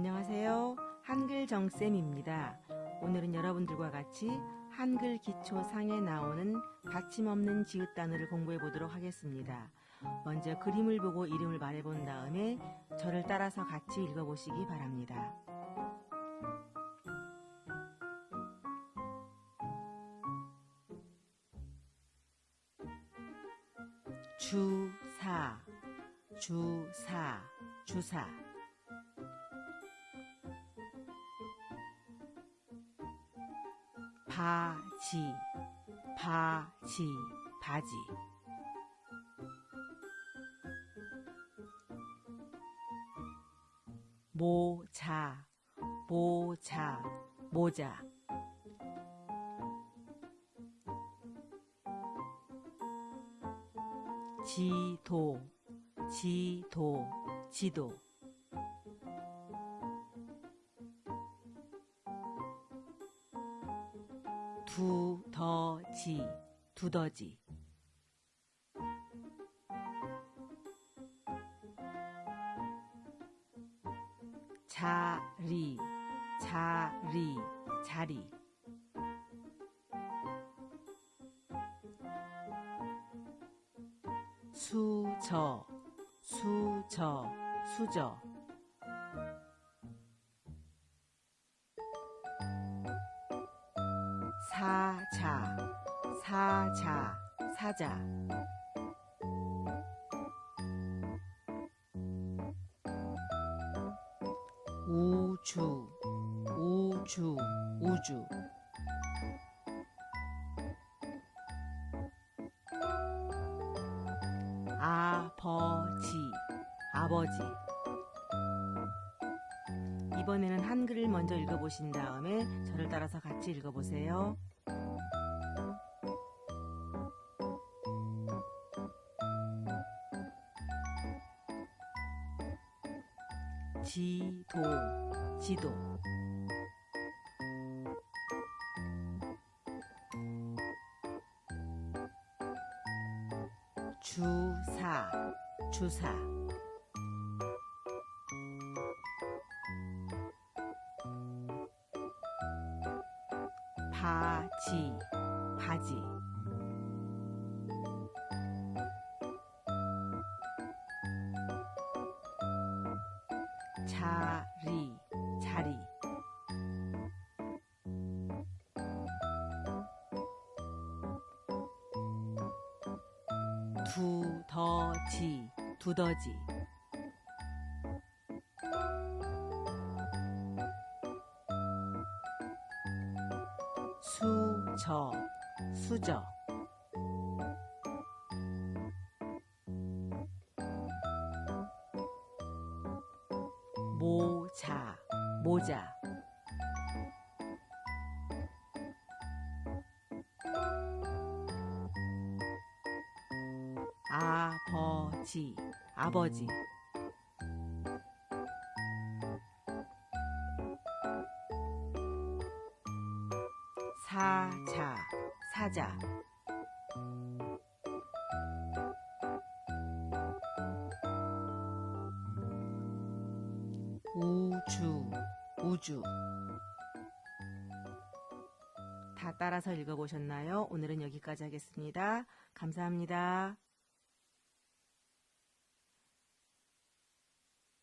안녕하세요. 한글 정쌤입니다. 오늘은 여러분들과 같이 한글 기초 상에 나오는 받침 없는 지읒 단어를 공부해 보도록 하겠습니다. 먼저 그림을 보고 이름을 말해 본 다음에 저를 따라서 같이 읽어 보시기 바랍니다. 주사, 주사, 주사. 바지, 바지, 바지. 모자, 모자, 모자. 지도, 지도, 지도. 두더지, 두더지. 자리, 자리, 자리. 수저, 수저, 수저. 사자, 사자, 사자. 우주, 우주, 우주. 아버지, 아버지. 이번에는 한글을 먼저 읽어보신 다음에 저를 따라서 같이 읽어보세요. 지도, 지도. 주사, 주사. 바지, 바지. 자리, 자리. 두더지, 두더지. 수저, 수저. 모자, 모자. 아버지, 아버지. 사자, 사자. 우주, 우주. 다 따라서 읽어보셨나요? 오늘은 여기까지 하겠습니다. 감사합니다.